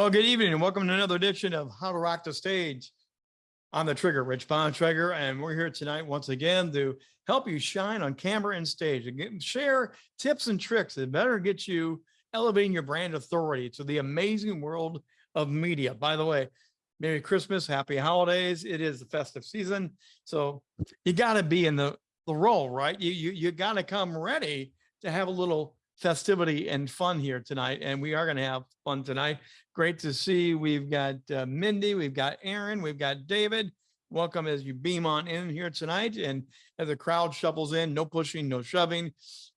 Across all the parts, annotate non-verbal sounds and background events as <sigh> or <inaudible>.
Well, good evening and welcome to another edition of How to Rock the Stage. I'm the Trigger, Rich Bontrager, and we're here tonight once again to help you shine on camera and stage and get, share tips and tricks that better get you elevating your brand authority to the amazing world of media. By the way, Merry Christmas, Happy Holidays. It is the festive season, so you got to be in the the role, right? You you you got to come ready to have a little festivity and fun here tonight, and we are going to have fun tonight. Great to see. We've got uh, Mindy, we've got Aaron, we've got David. Welcome as you beam on in here tonight. And as the crowd shuffles in, no pushing, no shoving,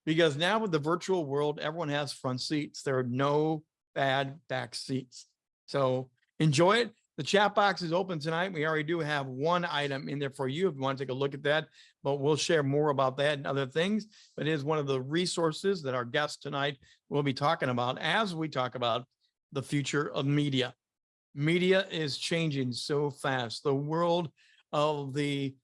because now with the virtual world, everyone has front seats. There are no bad back seats. So enjoy it. The chat box is open tonight. We already do have one item in there for you if you want to take a look at that, but we'll share more about that and other things. But it is one of the resources that our guests tonight will be talking about as we talk about the future of media. Media is changing so fast. The world of the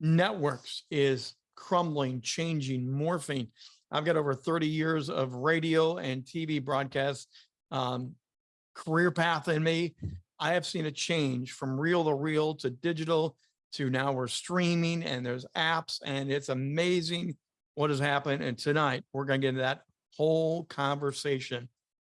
networks is crumbling, changing, morphing. I've got over 30 years of radio and TV broadcast um, career path in me. I have seen a change from reel to reel to digital to now we're streaming and there's apps and it's amazing what has happened. And tonight we're going to get into that whole conversation.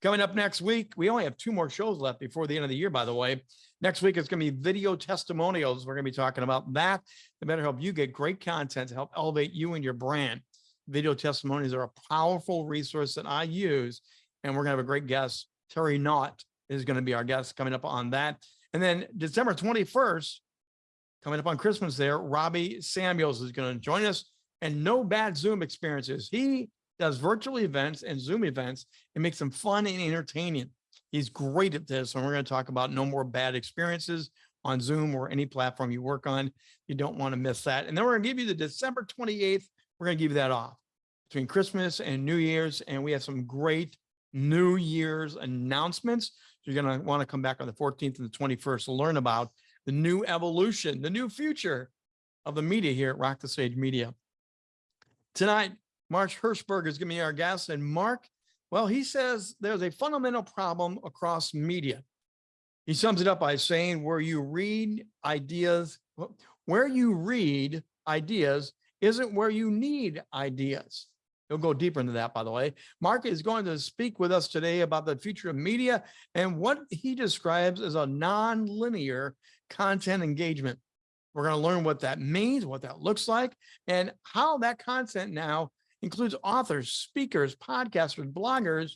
Coming up next week, we only have two more shows left before the end of the year, by the way. Next week, it's going to be video testimonials. We're going to be talking about that. It better help you get great content to help elevate you and your brand. Video testimonies are a powerful resource that I use, and we're going to have a great guest. Terry Knott is going to be our guest coming up on that. And then December 21st, coming up on Christmas there, Robbie Samuels is going to join us and no bad Zoom experiences. He does virtual events and Zoom events and makes them fun and entertaining. He's great at this. And we're going to talk about no more bad experiences on Zoom or any platform you work on. You don't want to miss that. And then we're going to give you the December 28th. We're going to give you that off between Christmas and New Year's. And we have some great New Year's announcements. You're going to want to come back on the 14th and the 21st to learn about the new evolution, the new future of the media here at Rock the Stage Media. Tonight, Mark Herschberg is going to be our guest. And Mark, well, he says there's a fundamental problem across media. He sums it up by saying where you read ideas, where you read ideas isn't where you need ideas. He'll go deeper into that, by the way. Mark is going to speak with us today about the future of media and what he describes as a non-linear content engagement. We're going to learn what that means, what that looks like, and how that content now includes authors, speakers, podcasters, bloggers,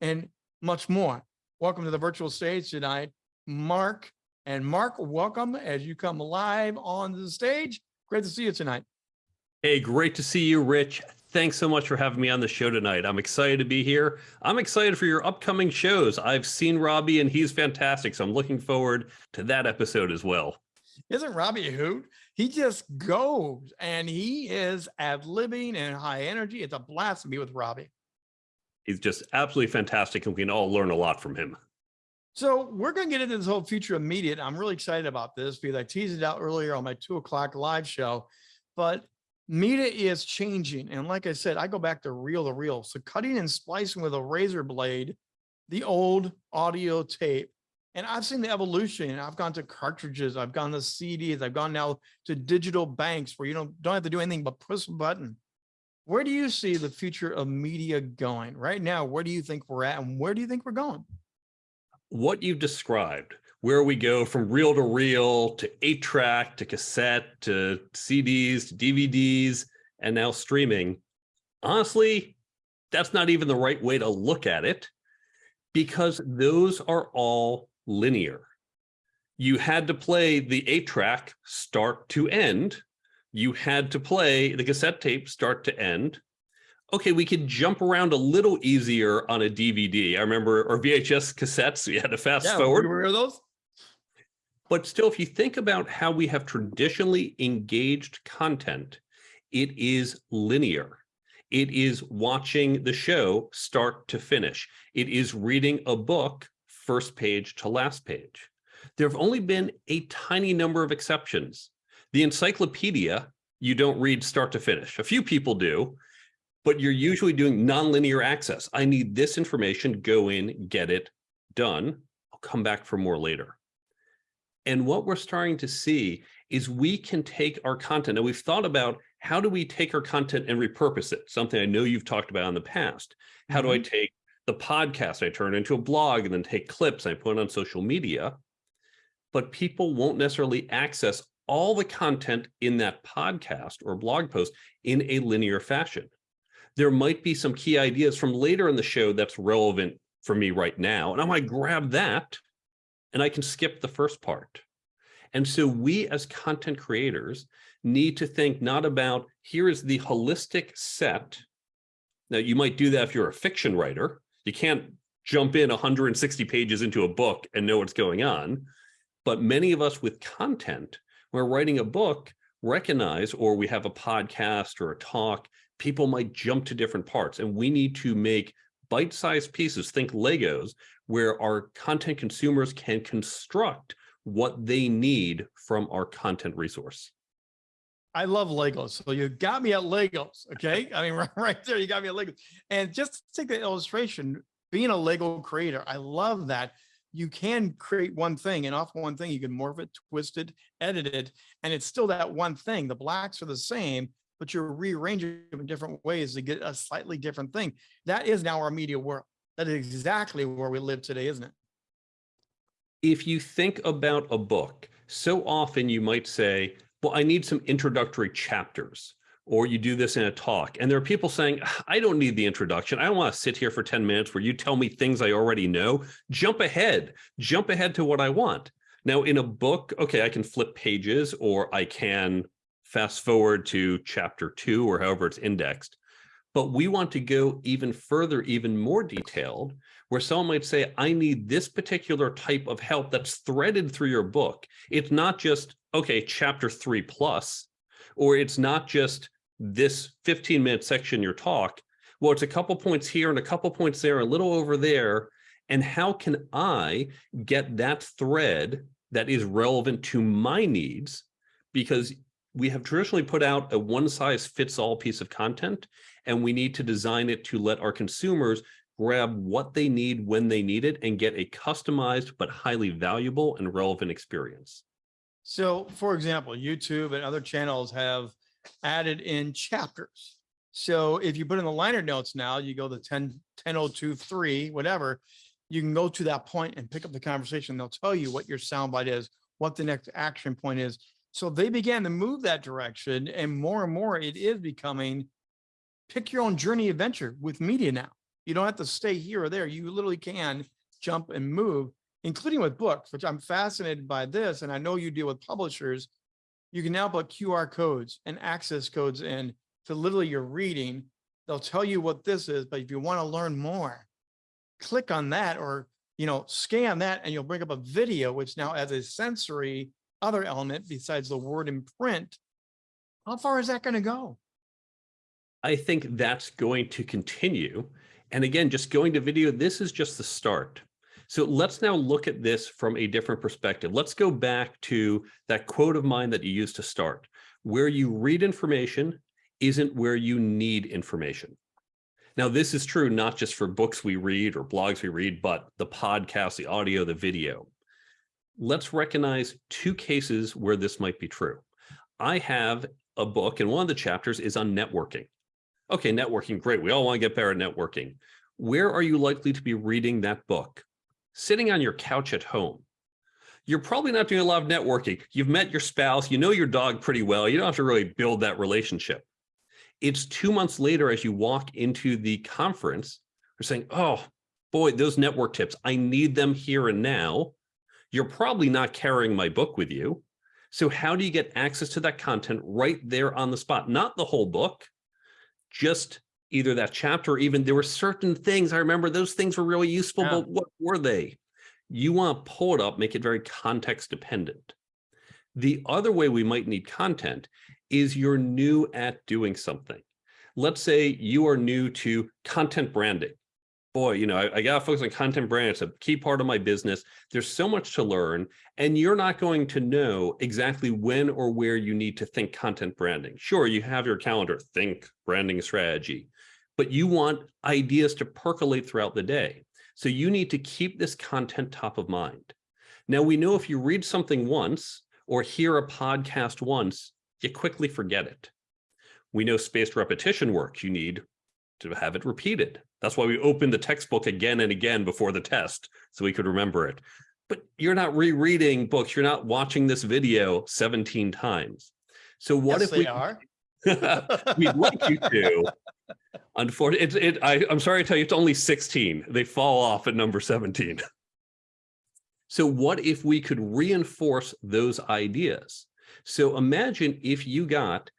and much more. Welcome to the virtual stage tonight, Mark. And Mark, welcome as you come live on the stage. Great to see you tonight. Hey, great to see you, Rich. Thanks so much for having me on the show tonight. I'm excited to be here. I'm excited for your upcoming shows. I've seen Robbie and he's fantastic. So I'm looking forward to that episode as well. Isn't Robbie a hoot? He just goes and he is ad libbing and high energy. It's a blast to be with Robbie. He's just absolutely fantastic and we can all learn a lot from him. So we're going to get into this whole future immediate. I'm really excited about this because I teased it out earlier on my two o'clock live show, but media is changing. And like I said, I go back to reel to reel. So cutting and splicing with a razor blade, the old audio tape and I've seen the evolution. I've gone to cartridges, I've gone to CDs, I've gone now to digital banks where you don't, don't have to do anything but push a button. Where do you see the future of media going right now? Where do you think we're at and where do you think we're going? What you've described, where we go from reel to reel to eight track to cassette to CDs to DVDs and now streaming. Honestly, that's not even the right way to look at it because those are all linear. You had to play the eight track start to end. You had to play the cassette tape start to end. Okay, we could jump around a little easier on a DVD. I remember, or VHS cassettes, <laughs> we had to fast yeah, forward. Remember those? But still, if you think about how we have traditionally engaged content, it is linear. It is watching the show start to finish. It is reading a book first page to last page. There have only been a tiny number of exceptions. The encyclopedia, you don't read start to finish. A few people do, but you're usually doing nonlinear access. I need this information, go in, get it done. I'll come back for more later. And what we're starting to see is we can take our content and we've thought about how do we take our content and repurpose it? Something I know you've talked about in the past. How do I mm-hmm. take the podcast, I turn into a blog and then take clips, I put it on social media, but people won't necessarily access all the content in that podcast or blog post in a linear fashion. There might be some key ideas from later in the show that's relevant for me right now, and I might grab that and I can skip the first part. And so we as content creators need to think not about here is the holistic set. Now you might do that if you're a fiction writer. You can't jump in 160 pages into a book and know what's going on. But many of us with content, when we're writing a book, recognize, or we have a podcast or a talk, people might jump to different parts and we need to make bite-sized pieces, think Legos, where our content consumers can construct what they need from our content resource. I love Legos. So you got me at Legos. Okay. I mean, <laughs> right, there, you got me at Legos. And just to take the illustration, being a Lego creator, I love that you can create one thing and off one thing, you can morph it, twist it, edit it, and it's still that one thing. The blacks are the same, but you're rearranging them in different ways to get a slightly different thing. That is now our media world. That is exactly where we live today, isn't it? If you think about a book, so often you might say, well, I need some introductory chapters or you do this in a talk and there are people saying i don't need the introduction i don't want to sit here for 10 minutes where you tell me things i already know jump ahead jump ahead to what i want now in a book okay i can flip pages or i can fast forward to chapter two or however it's indexed but we want to go even further even more detailed where someone might say i need this particular type of help that's threaded through your book it's not just okay chapter three plus or it's not just this 15 minute section in your talk. Well, it's a couple points here and a couple points there, a little over there. And how can I get that thread that is relevant to my needs? Because we have traditionally put out a one size fits all piece of content, and we need to design it to let our consumers grab what they need when they need it and get a customized but highly valuable and relevant experience. So for example, YouTube and other channels have added in chapters. So if you put in the liner notes now, you go to 10, 10023, whatever, you can go to that point and pick up the conversation. They'll tell you what your soundbite is, what the next action point is. So they began to move that direction and more and more it is becoming pick your own journey adventure with media now. You don't have to stay here or there. You literally can jump and move including with books, which I'm fascinated by this. And I know you deal with publishers. You can now put QR codes and access codes in to literally your reading. They'll tell you what this is, but if you want to learn more, click on that or, you know, scan that and you'll bring up a video, which now has a sensory other element besides the word in print. How far is that going to go? I think that's going to continue. And again, just going to video, this is just the start. So let's now look at this from a different perspective. Let's go back to that quote of mine that you used to start. Where you read information isn't where you need information. Now, this is true not just for books we read or blogs we read, but the podcast, the audio, the video. Let's recognize two cases where this might be true. I have a book and one of the chapters is on networking. Okay, networking, great. We all want to get better at networking. Where are you likely to be reading that book? sitting on your couch at home. You're probably not doing a lot of networking. You've met your spouse, you know your dog pretty well. You don't have to really build that relationship. It's two months later as you walk into the conference, you're saying, oh, boy, those network tips, I need them here and now. You're probably not carrying my book with you. So how do you get access to that content right there on the spot? Not the whole book, just either that chapter or even there were certain things I remember those things were really useful, yeah. but what were they? You want to pull it up, make it very context dependent. The other way we might need content is you're new at doing something. Let's say you are new to content branding. Boy, you know, I, I got to focus on content branding. It's a key part of my business. There's so much to learn, and you're not going to know exactly when or where you need to think content branding. Sure, you have your calendar, think branding strategy but you want ideas to percolate throughout the day. So you need to keep this content top of mind. Now we know if you read something once or hear a podcast once, you quickly forget it. We know spaced repetition works. You need to have it repeated. That's why we opened the textbook again and again before the test so we could remember it. But you're not rereading books. You're not watching this video 17 times. So what Yes, if we are. <laughs> We'd like you to. <laughs> Unfortunately, it, it, I, I'm sorry to tell you, it's only 16. They fall off at number 17. <laughs> So what if we could reinforce those ideas? So imagine if you got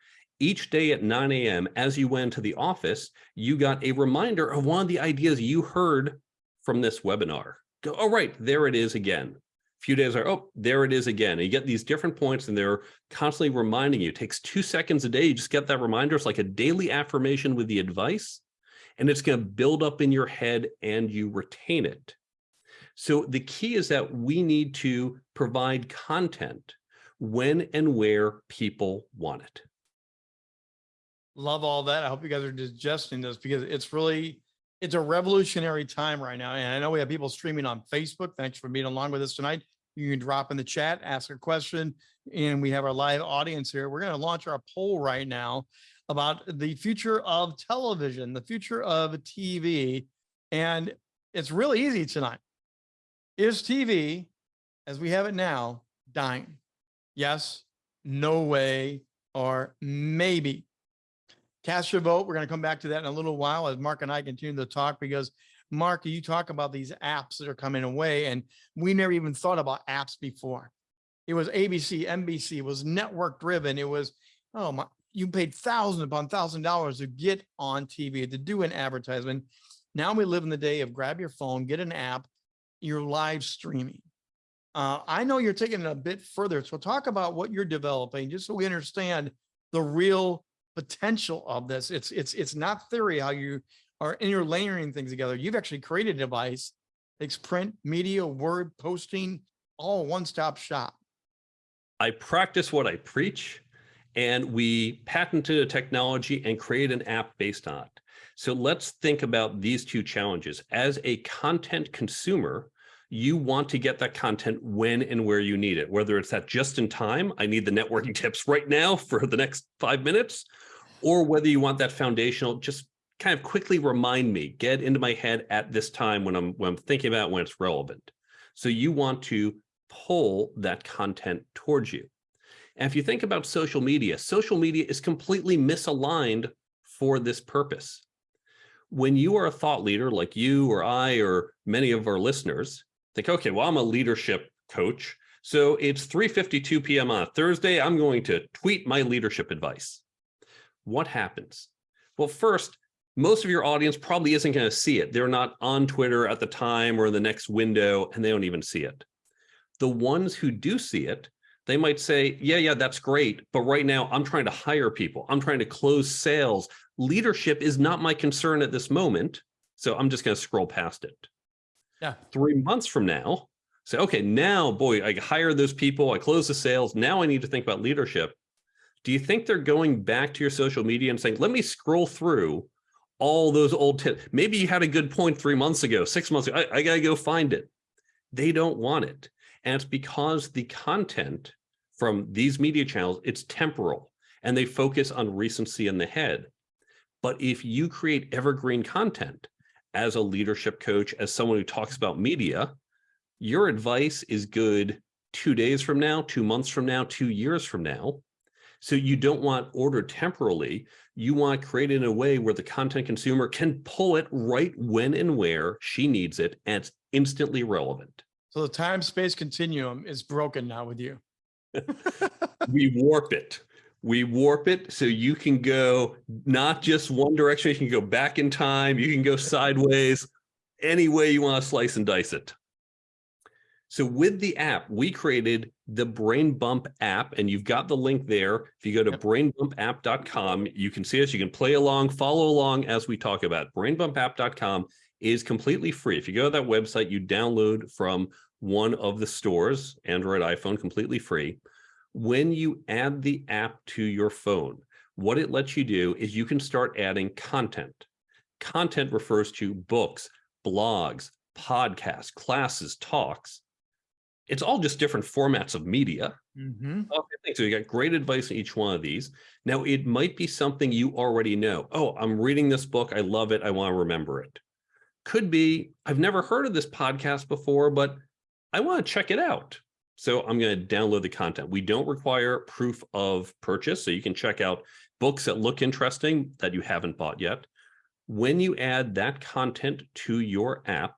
each day at 9 a.m. as you went to the office, you got a reminder of one of the ideas you heard from this webinar. Go, oh, right, there it is again. A few days are, oh, there it is again. And you get these different points and they're constantly reminding you. It takes two seconds a day. You just get that reminder. It's like a daily affirmation with the advice and it's going to build up in your head and you retain it. So the key is that we need to provide content when and where people want it. Love all that. I hope you guys are digesting this because it's really, it's a revolutionary time right now. And I know we have people streaming on Facebook. Thanks for being along with us tonight. You can drop in the chat, ask a question, and we have our live audience here. We're going to launch our poll right now about the future of television, the future of TV. And it's really easy tonight. Is TV, as we have it now, dying? Yes, no way, or maybe. Cast your vote. We're going to come back to that in a little while as Mark and I continue to talk because Mark, you talk about these apps that are coming away and we never even thought about apps before. It was ABC, NBC, was network driven. It was, oh my, you paid thousands upon thousand dollars to get on TV, to do an advertisement. Now we live in the day of grab your phone, get an app, you're live streaming. Uh, I know you're taking it a bit further. So talk about what you're developing, just so we understand the real potential of this. It's it's it's not theory how you are and you're layering things together. You've actually created a device, it's print, media, word, posting, all one-stop shop. I practice what I preach and we patented a technology and created an app based on it. So let's think about these two challenges. As a content consumer, you want to get that content when and where you need it, whether it's that just in time, I need the networking <laughs> tips right now for the next five minutes, or whether you want that foundational, just kind of quickly remind me, get into my head at this time when I'm, when I'm thinking about when it's relevant. So you want to pull that content towards you. And if you think about social media, social media is completely misaligned for this purpose. When you are a thought leader like you or I or many of our listeners, think, okay, well, I'm a leadership coach. So it's 3.52 p.m. on a Thursday. I'm going to tweet my leadership advice. What happens? Well, first, most of your audience probably isn't going to see it. They're not on Twitter at the time or in the next window, and they don't even see it. The ones who do see it, they might say, yeah, yeah, that's great. But right now I'm trying to hire people. I'm trying to close sales. Leadership is not my concern at this moment. So I'm just going to scroll past it. Yeah. Three months from now, say, okay, now, boy, I hire those people. I close the sales. Now I need to think about leadership. Do you think they're going back to your social media and saying, let me scroll through all those old tips? Maybe you had a good point three months ago, six months ago. I, I got to go find it. They don't want it. And it's because the content from these media channels, it's temporal and they focus on recency in the head. But if you create evergreen content as a leadership coach, as someone who talks mm-hmm. about media, your advice is good two days from now, two months from now, two years from now. So you don't want ordered temporally. You want to create it in a way where the content consumer can pull it right when and where she needs it and it's instantly relevant. So the time space continuum is broken now with you. <laughs> we warp it. We warp it so you can go not just one direction, you can go back in time, you can go sideways, any way you want to slice and dice it. So with the app, we created the Brain Bump app, and you've got the link there. If you go to Yep. brainbumpapp.com, you can see us, you can play along, follow along as we talk about it. Brainbumpapp.com is completely free. If you go to that website, you download from one of the stores, Android, iPhone, completely free. When you add the app to your phone, what it lets you do is you can start adding content. Content refers to books, blogs, podcasts, classes, talks. It's all just different formats of media. Mhm. Okay. So you got great advice in each one of these. Now, it might be something you already know. Oh, I'm reading this book. I love it. I want to remember it. Could be, I've never heard of this podcast before, but I want to check it out. So I'm going to download the content. We don't require proof of purchase. So you can check out books that look interesting that you haven't bought yet. When you add that content to your app,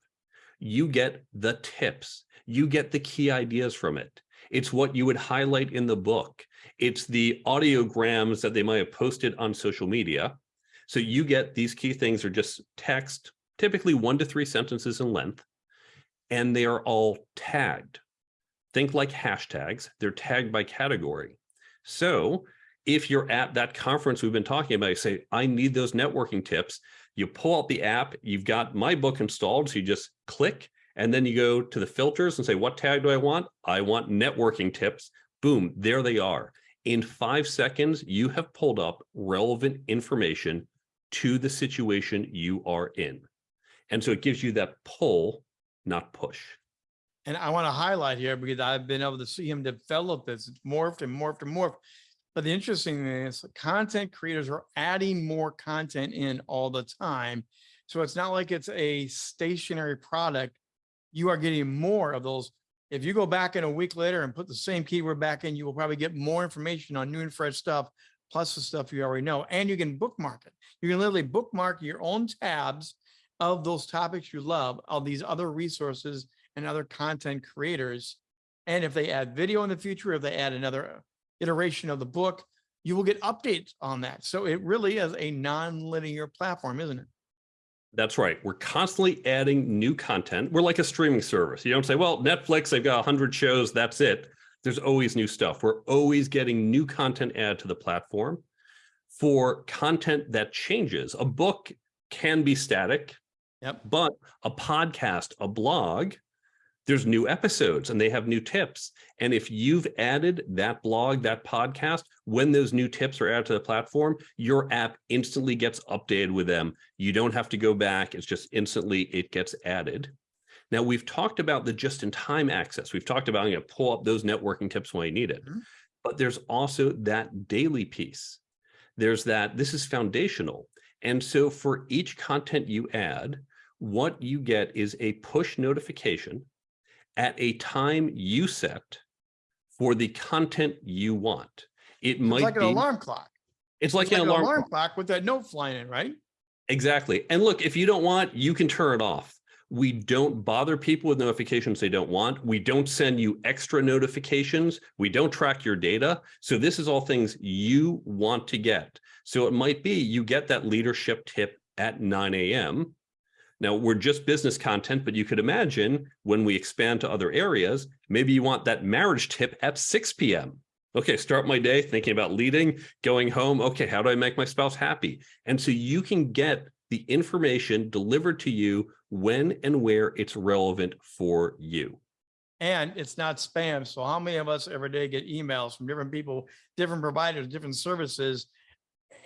you get the tips. You get the key ideas from it. It's what you would highlight in the book. It's the audiograms that they might have posted on social media. So you get these key things are just text, typically one to three sentences in length, and they are all tagged. Think like hashtags, they're tagged by category. So if you're at that conference we've been talking about, you say, I need those networking tips. You pull out the app, you've got my book installed. So you just click and then you go to the filters and say, what tag do I want? I want networking tips. Boom, there they are. In five seconds, you have pulled up relevant information to the situation you are in. And so it gives you that pull, not push. And I want to highlight here because I've been able to see him develop this. It's morphed and morphed and morphed. But the interesting thing is content creators are adding more content in all the time. So it's not like it's a stationary product. You are getting more of those. If you go back in a week later and put the same keyword back in, you will probably get more information on new and fresh stuff, plus the stuff you already know. And you can bookmark it. You can literally bookmark your own tabs of those topics you love, of these other resources and other content creators. And if they add video in the future, if they add another uh, iteration of the book, you will get updates on that. So it really is a non-linear platform, isn't it? That's right. We're constantly adding new content. We're like a streaming service. You don't say, well, Netflix, they've got 100 shows, that's it. There's always new stuff. We're always getting new content added to the platform for content that changes. A book can be static, Yep. but a podcast, a blog, there's new episodes and they have new tips. And if you've added that blog, that podcast, when those new tips are added to the platform, your app instantly gets updated with them. You don't have to go back. It's just instantly it gets added. Now we've talked about the just-in-time access. We've talked about you know, pull up those networking tips when you need it. Mhm. But there's also that daily piece. There's that this is foundational. And so for each content you add, what you get is a push notification at a time you set for the content you want. It It's might like an alarm clock. it's like, It's an alarm, clock. clock with that note flying in, right? Exactly. And look, if you don't want, you can turn it off. We don't bother people with notifications they don't want. We don't send you extra notifications. We don't track your data. So this is all things you want to get. So it might be you get that leadership tip at 9 a.m. Now we're just business content, but you could imagine when we expand to other areas, maybe you want that marriage tip at 6 p.m. Okay, start my day thinking about leading, going home. Okay, how do I make my spouse happy? And so you can get the information delivered to you when and where it's relevant for you. And it's not spam. So how many of us every day get emails from different people, different providers, different services?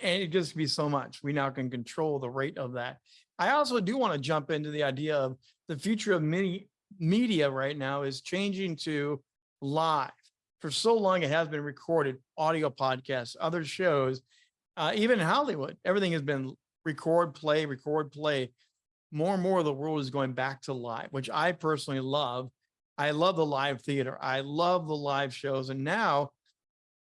And it just be so much. We now can control the rate of that. I also do want to jump into the idea of the future of many media right now is changing to live. For so long, it has been recorded, audio podcasts, other shows, uh, even Hollywood, everything has been record, play, record, play. More and more of the world is going back to live, which I personally love. I love the live theater. I love the live shows. And now,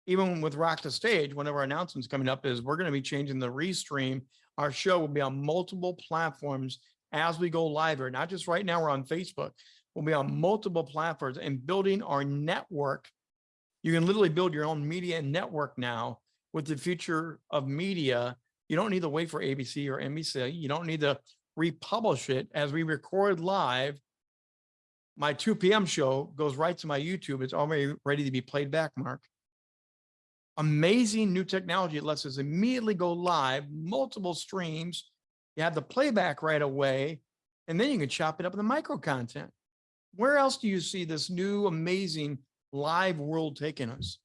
even with Rock the Stage, one of our announcements coming up is we're going to be changing the restream. Our show will be on multiple platforms as we go live here. Not just right now, we're on Facebook. We'll be on multiple platforms and building our network. You can literally build your own media network now with the future of media. You don't need to wait for ABC or NBC. You don't need to republish it as we record live my 2 p.m. show goes right to my YouTube. It's already ready to be played back, Mark. Amazing new technology. It lets us immediately go live, multiple streams. You have the playback right away, and then you can chop it up in the micro content. Where else do you see this new amazing live world taking us?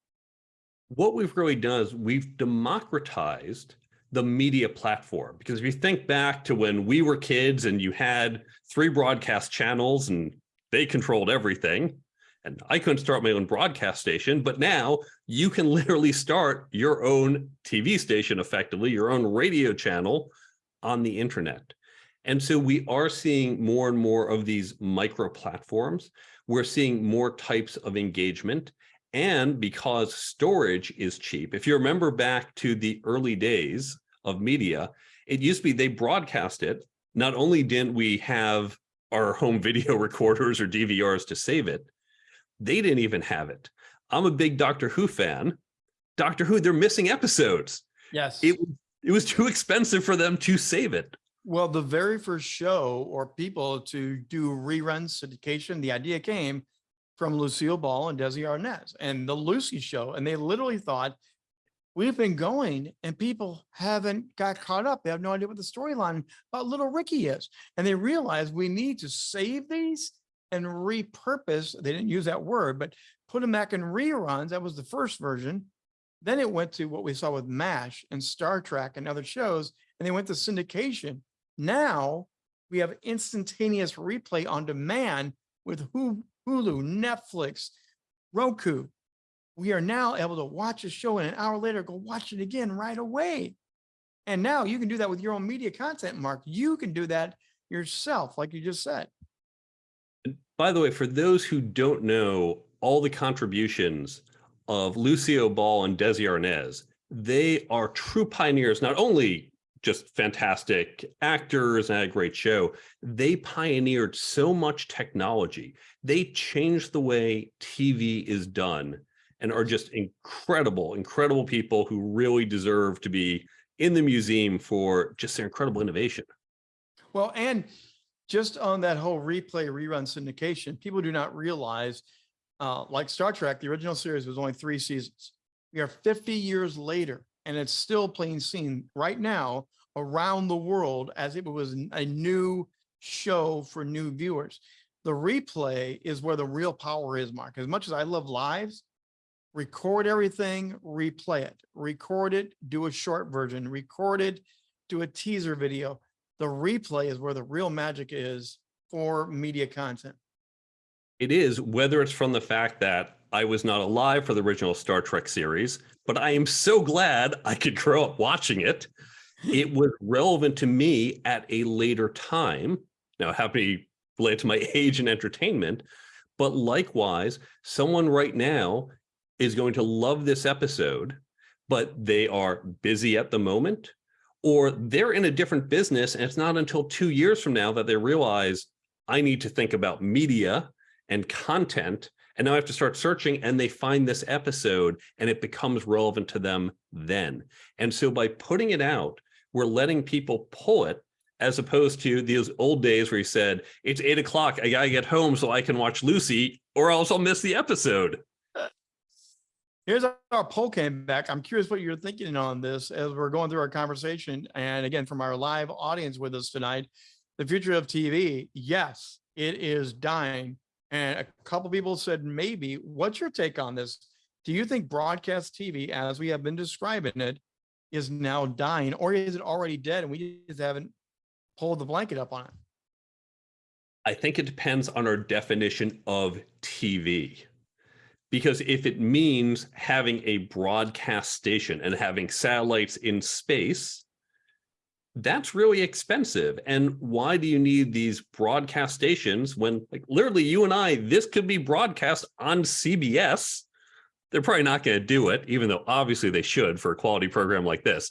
What we've really done is we've democratized the media platform. Because if you think back to when we were kids and you had three broadcast channels and they controlled everything, and I couldn't start my own broadcast station, but now you can literally start your own TV station effectively, your own radio channel on the internet. And so we are seeing more and more of these micro platforms. We're seeing more types of engagement. And because storage is cheap, if you remember back to the early days of media, it used to be they broadcast it. Not only didn't we have our home <laughs> video recorders or DVRs to save it, they didn't even have it. I'm a big Doctor Who fan. Doctor Who, they're missing episodes. Yes. It, it was too expensive for them to save it. Well, the very first show or people to do rerun syndication, the idea came from Lucille Ball and Desi Arnaz and the Lucy show. And they literally thought, we've been going and people haven't got caught up. They have no idea what the storyline about little Ricky is. And they realized we need to save these and repurpose. They didn't use that word, but put them back in reruns. That was the first version. Then it went to what we saw with MASH and Star Trek and other shows, and they went to syndication. Now we have instantaneous replay on demand with Hulu, Netflix, Roku. We are now able to watch a show and an hour later go watch it again right away. And now you can do that with your own media content, Mark. You can do that yourself, like you just said. By the way, for those who don't know all the contributions of Lucille Ball and Desi Arnaz, they are true pioneers, not only just fantastic actors and a great show, they pioneered so much technology. They changed the way TV is done and are just incredible, incredible people who really deserve to be in the museum for just their incredible innovation. Well, and just on that whole replay rerun syndication, people do not realize, uh, like Star Trek, the original series was only three seasons. We are 50 years later, and it's still playing seen right now around the world as if it was a new show for new viewers. The replay is where the real power is, Mark. As much as I love lives, record everything, replay it, record it, do a short version, record it, do a teaser video. The replay is where the real magic is for media content. It is, whether it's from the fact that I was not alive for the original Star Trek series, but I am so glad I could grow up watching it. <laughs> It was relevant to me at a later time. Now, happy related to my <laughs> age and entertainment, but likewise, someone right now is going to love this episode, but they are busy at the moment, or they're in a different business. And it's not until two years from now that they realize I need to think about media and content. And now I have to start searching and they find this episode and it becomes relevant to them then. And so by putting it out, we're letting people pull it as opposed to those old days where you said, it's eight o'clock, I gotta get home so I can watch Lucy or else I'll miss the episode. Here's our poll came back. I'm curious what you're thinking on this as we're going through our conversation. And again, from our live audience with us tonight, the future of TV, yes, it is dying. And a couple people said, maybe, what's your take on this? Do you think broadcast TV, as we have been describing it, is now dying or is it already dead and we just haven't pulled the blanket up on it? I think it depends on our definition of TV. Because if it means having a broadcast station and having satellites in space, that's really expensive. And why do you need these broadcast stations when like literally you and I, this could be broadcast on CBS. They're probably not going to do it, even though obviously they should for a quality program like this.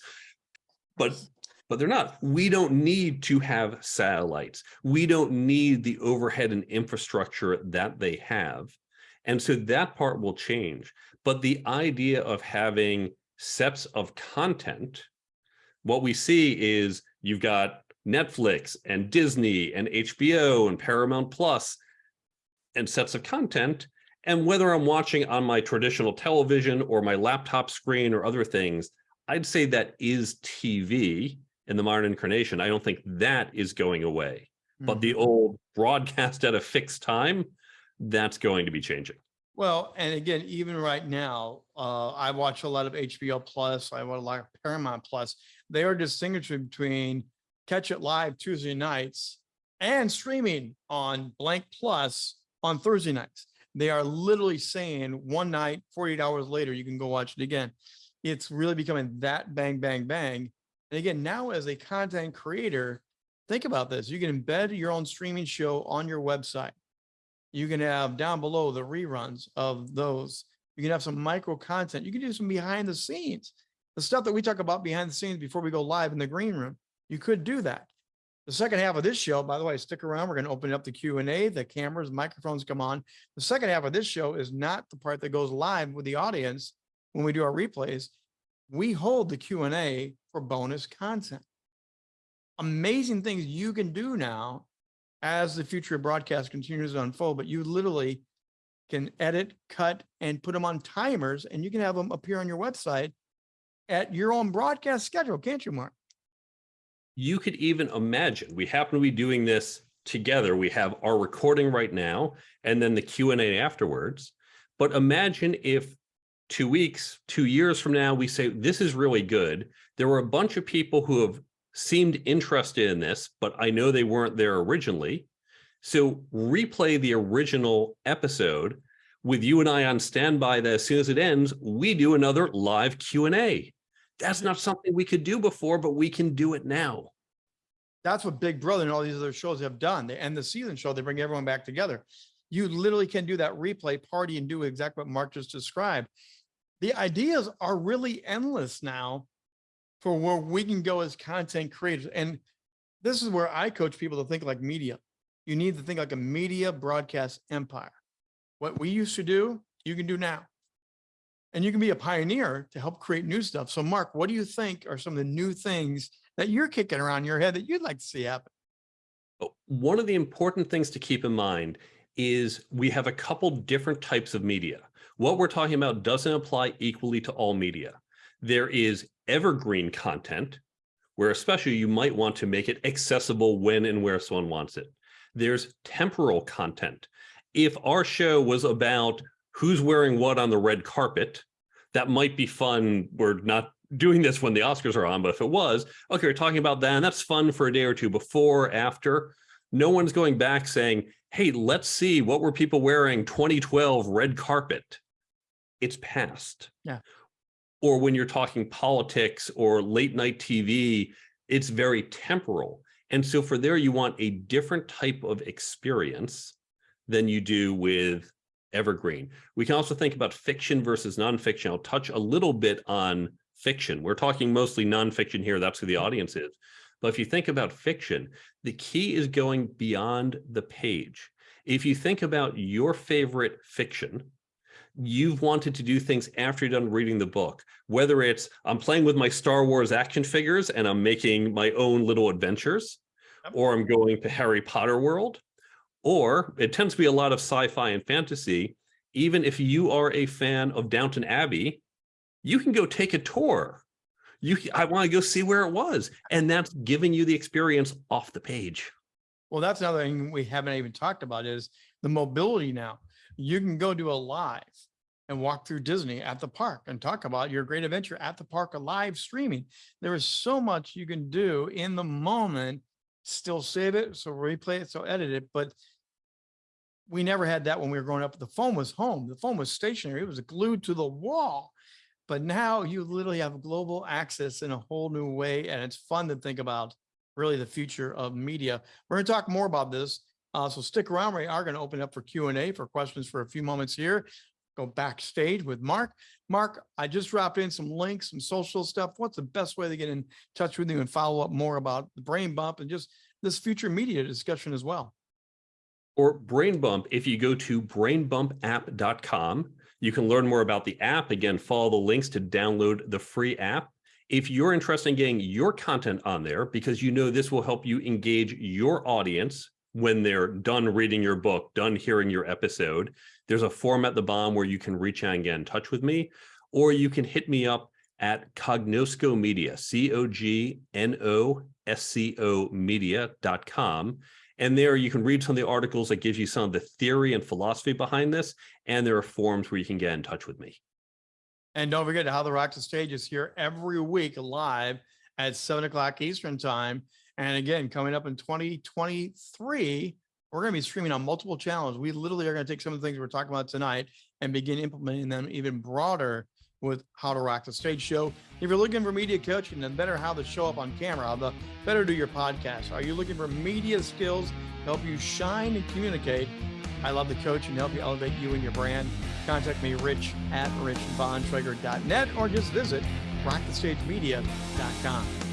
But but they're not. We don't need to have satellites. We don't need the overhead and infrastructure that they have. And so that part will change. But the idea of having sets of content, what we see is you've got Netflix and Disney and HBO and Paramount Plus and sets of content. And whether I'm watching on my traditional television or my laptop screen or other things, I'd say that is TV in the modern incarnation. I don't think that is going away. But hmm. the old broadcast at a fixed time, that's going to be changing. Well, and again, even right now, uh, I watch a lot of HBO Plus. I watch a lot of Paramount Plus. they are distinguishing between catch it live Tuesday nights and streaming on Blank Plus on Thursday nights. They are literally saying one night, 48 hours later, you can go watch it again. It's really becoming that bang, bang, bang. And again, now as a content creator, think about this. You can embed your own streaming show on your website. You can have down below the reruns of those. You can have some micro content. You can do some behind the scenes. The stuff that we talk about behind the scenes before we go live in the green room. You could do that. The second half of this show, by the way, stick around. We're going to open up the Q and A. The cameras, microphones come on. The second half of this show is not the part that goes live with the audience when we do our replays. We hold the Q and A for bonus content. Amazing things you can do now as the future of broadcast continues to unfold, but you literally can edit, cut, and put them on timers, and you can have them appear on your website at your own broadcast schedule, can't you, Mark? you could even imagine, we happen to be doing this together. We have our recording right now and then the Q and A afterwards. But imagine if two weeks, two years from now, we say, this is really good. There were a bunch of people who have seemed interested in this, but I know they weren't there originally. So replay the original episode with you and I on standby that as soon as it ends, we do another live Q and A. That's not something we could do before, but we can do it now. That's what Big Brother and all these other shows have done. They end the season show, they bring everyone back together. You literally can do that replay party and do exactly what Mark just described. The ideas are really endless now for where we can go as content creators. And this is where I coach people to think like media. You need to think like a media broadcast empire. What we used to do, you can do now. And you can be a pioneer to help create new stuff. So Mark, what do you think are some of the new things that you're kicking around your head that you'd like to see happen? Oh, one of the important things to keep in mind is we have a couple different types of media. What we're talking about doesn't apply equally to all media. There is evergreen content, where especially you might want to make it accessible when and where someone wants it. There's temporal content. If our show was about who's wearing what on the red carpet, that might be fun. We're not doing this when the Oscars are on, but if it was, okay, we're talking about that, and that's fun for a day or two before, after. No one's going back saying, hey, let's see, what were people wearing 2012 red carpet? It's past. Yeah. Or when you're talking politics or late night TV, it's very temporal. And so for there, you want a different type of experience than you do with evergreen. We can also think about fiction versus nonfiction. I'll touch a little bit on fiction. We're talking mostly nonfiction here. That's who the audience is. But if you think about fiction, the key is going beyond the page. If you think about your favorite fiction, you've wanted to do things after you're done reading the book, whether it's I'm playing with my Star Wars action figures and I'm making my own little adventures, or I'm going to Harry Potter world, or it tends to be a lot of sci-fi and fantasy. Even if you are a fan of Downton Abbey, you can go take a tour. You, I want to go see where it was. And that's giving you the experience off the page. Well, that's another thing we haven't even talked about is the mobility now. You can go do a live and walk through Disney at the park and talk about your great adventure at the park, live streaming. There is so much you can do in the moment, still save it, so replay it, so edit it, but we never had that when we were growing up. The phone was home. The phone was stationary. It was glued to the wall. But now you literally have global access in a whole new way, and it's fun to think about really the future of media. We're going to talk more about this. Uh, so stick around. We are going to open up for Q and A for questions for a few moments here. Go backstage with Mark. Mark, I just dropped in some links, some social stuff. What's the best way to get in touch with you and follow up more about the brain bump and just this future media discussion as well? Or Brain Bump, if you go to brainbumpapp.com, you can learn more about the app. Again, follow the links to download the free app. If you're interested in getting your content on there, because you know this will help you engage your audience when they're done reading your book, done hearing your episode, there's a form at the bottom where you can reach out and get in touch with me, or you can hit me up at Cognosco Media, C-O-G-N-O-S-C-O media.com. And there you can read some of the articles that gives you some of the theory and philosophy behind this. And there are forums where you can get in touch with me. And don't forget how the Rocks the Stage is here every week live at seven o'clock Eastern time. And again, coming up in 2023, we're going to be streaming on multiple channels. We literally are going to take some of the things we're talking about tonight and begin implementing them even broader with how to rock the stage show. If you're looking for media coaching, then better how to show up on camera, to better do your podcast. Are you looking for media skills to help you shine and communicate? I love the coach and help you elevate you and your brand. Contact me, rich at richbontrager.net, or just visit rockthestagemedia.com.